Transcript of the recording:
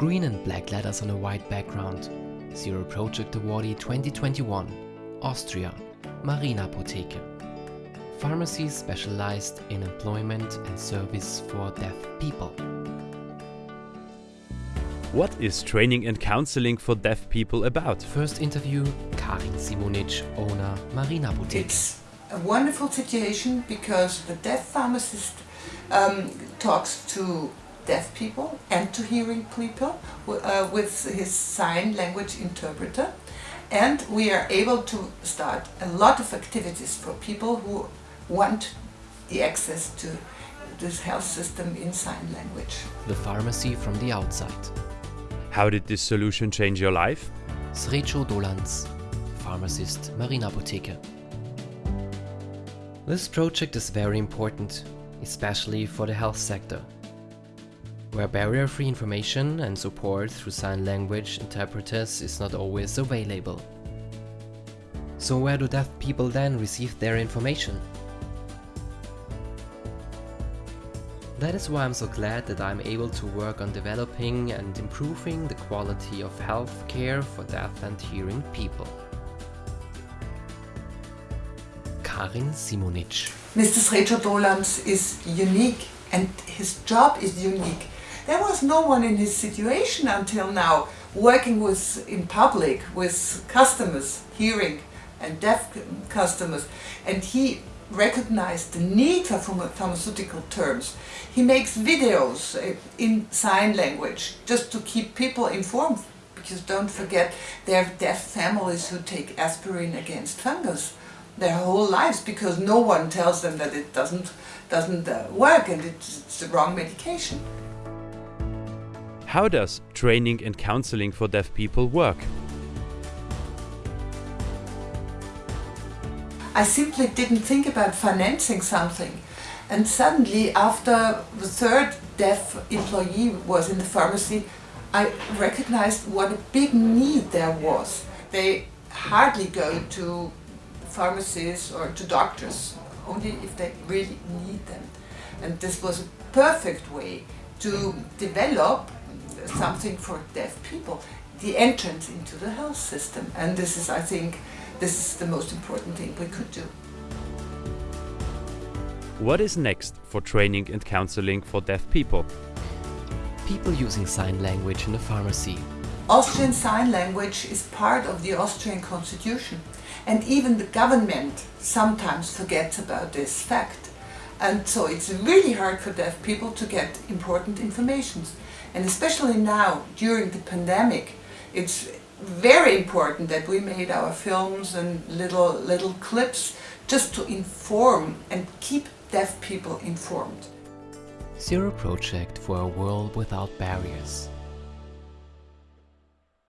Green and black letters on a white background. Zero Project Awardee 2021. Austria. Marina Apotheke. Pharmacy specialized in employment and service for deaf people. What is training and counseling for deaf people about? First interview, Karin Simonic, owner Marina Apotheke. It's a wonderful situation because the deaf pharmacist um, talks to deaf people and to hearing people uh, with his sign language interpreter and we are able to start a lot of activities for people who want the access to this health system in sign language. The pharmacy from the outside. How did this solution change your life? Srecho Dolanc, pharmacist Marina Apotheke. This project is very important, especially for the health sector, where barrier-free information and support through sign language interpreters is not always available. So where do deaf people then receive their information? That is why I'm so glad that I'm able to work on developing and improving the quality of health care for deaf and hearing people. Karin Simonic. Mr. Srecho Dolanc is unique and his job is unique. There was no one in his situation until now working with in public with customers, hearing and deaf customers and he recognized the need for pharmaceutical terms. He makes videos uh, in sign language just to keep people informed because don't forget there are deaf families who take aspirin against fungus their whole lives because no one tells them that it doesn't doesn't uh, work and it's, it's the wrong medication. How does training and counseling for deaf people work? I simply didn't think about financing something. And suddenly, after the third deaf employee was in the pharmacy, I recognized what a big need there was. They hardly go to pharmacies or to doctors, only if they really need them. And this was a perfect way to develop something for deaf people, the entrance into the health system. And this is, I think, this is the most important thing we could do. What is next for training and counseling for deaf people? People using sign language in the pharmacy. Austrian Sign Language is part of the Austrian constitution and even the government sometimes forgets about this fact. And so it's really hard for deaf people to get important information. And especially now, during the pandemic, it's very important that we made our films and little, little clips just to inform and keep deaf people informed. Zero Project for a World Without Barriers.